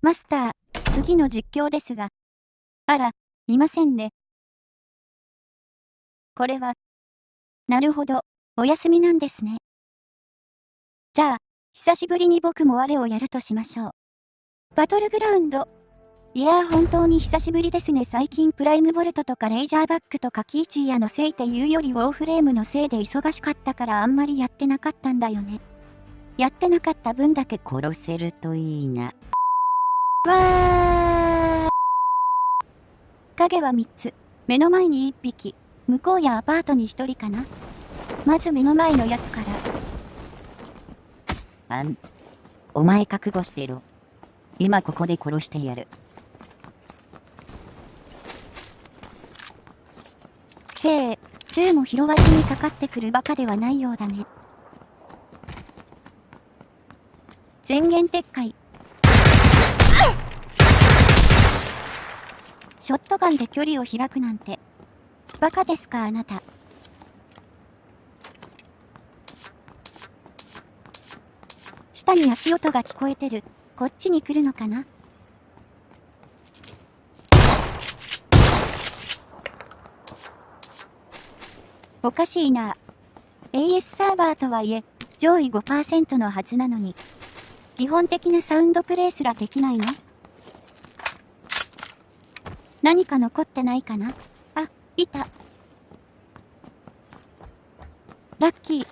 マスター、次の実況ですが。あら、いませんね。これは。なるほど、お休みなんですね。じゃあ、久しぶりに僕も我をやるとしましょう。バトルグラウンド。いやー本当に久しぶりですね最近プライムボルトとかレイジャーバックとかキーチーヤのせいっていうよりウォーフレームのせいで忙しかったからあんまりやってなかったんだよね。やってなかった分だけ殺せるといいな。わー影は3つ。目の前に1匹。向こうやアパートに1人かな。まず目の前のやつから。あん。お前覚悟してろ。今ここで殺してやる。へえ、銃も拾わずにかかってくるバカではないようだね。全言撤回。ショットガンで距離を開くなんて。バカですかあなた。下に足音が聞こえてる。こっちに来るのかな？おかしいな。AS サーバーとはいえ、上位5%のはずなのに、基本的なサウンドプレイすらできないの？何か残ってないかな？あ、いた。ラッキー。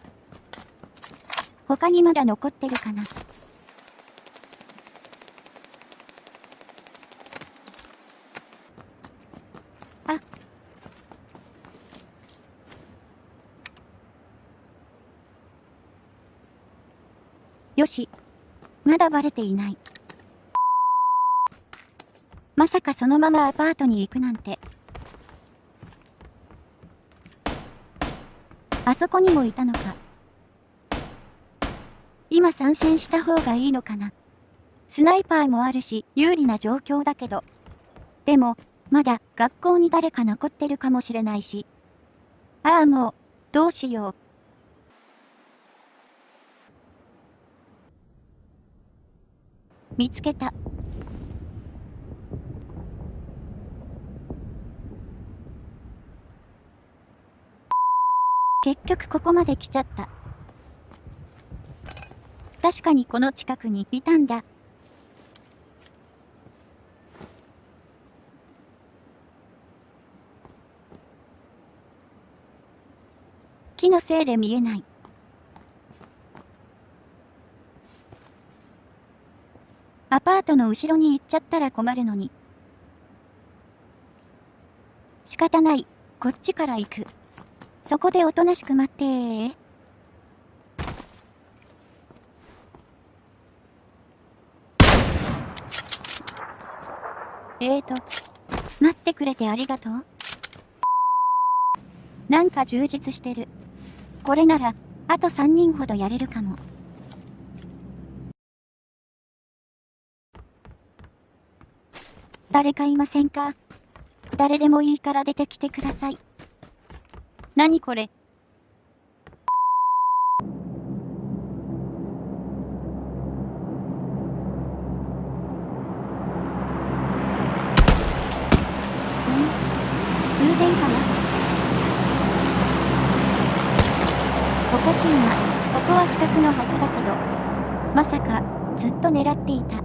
他にまだ残ってるかな？あよし。まだバレていない。まさかそのままアパートに行くなんて。あそこにもいたのか。今参戦した方がいいのかな。スナイパーもあるし、有利な状況だけど。でも、まだ学校に誰か残ってるかもしれないし。ああもう、どうしよう。見つけた。結局ここまで来ちゃった。確かにこの近くにいたんだ。木のせいで見えない。アパートの後ろに行っちゃったら困るのに。仕方ない。こっちから行く。そこでおとなしく待ってー。えーと、待ってくれてありがとう。なんか充実してる。これなら、あと3人ほどやれるかも。誰かいませんか？誰でもいいから出てきてください。何これ？偶然かな？おかしいな。ここは死角のはずだけど。まさか、ずっと狙っていた。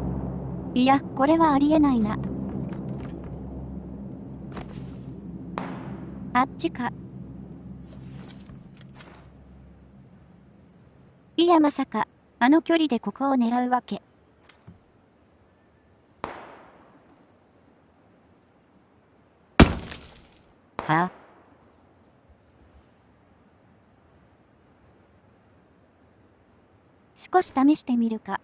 いや、これはありえないな。あっちか。いやまさか、あの距離でここを狙うわけ。は？あ少し試してみるか。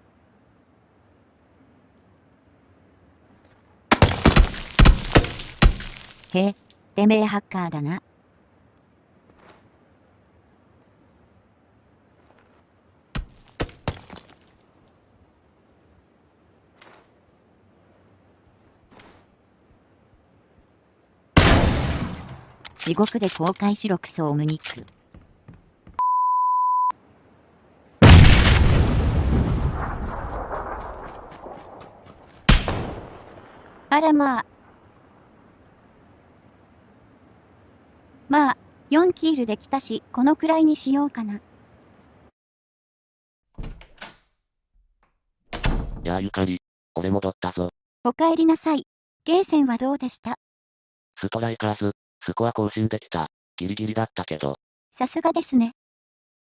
へ？え。てめえハッカーだな。地獄で公開しろクソオムニック。あらまあ。まあ、4キールできたし、このくらいにしようかな。やあゆかり、俺戻ったぞ。お帰りなさい。ゲーセンはどうでした？ストライカーズ、スコア更新できた。ギリギリだったけど。さすがですね。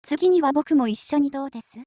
次には僕も一緒にどうです？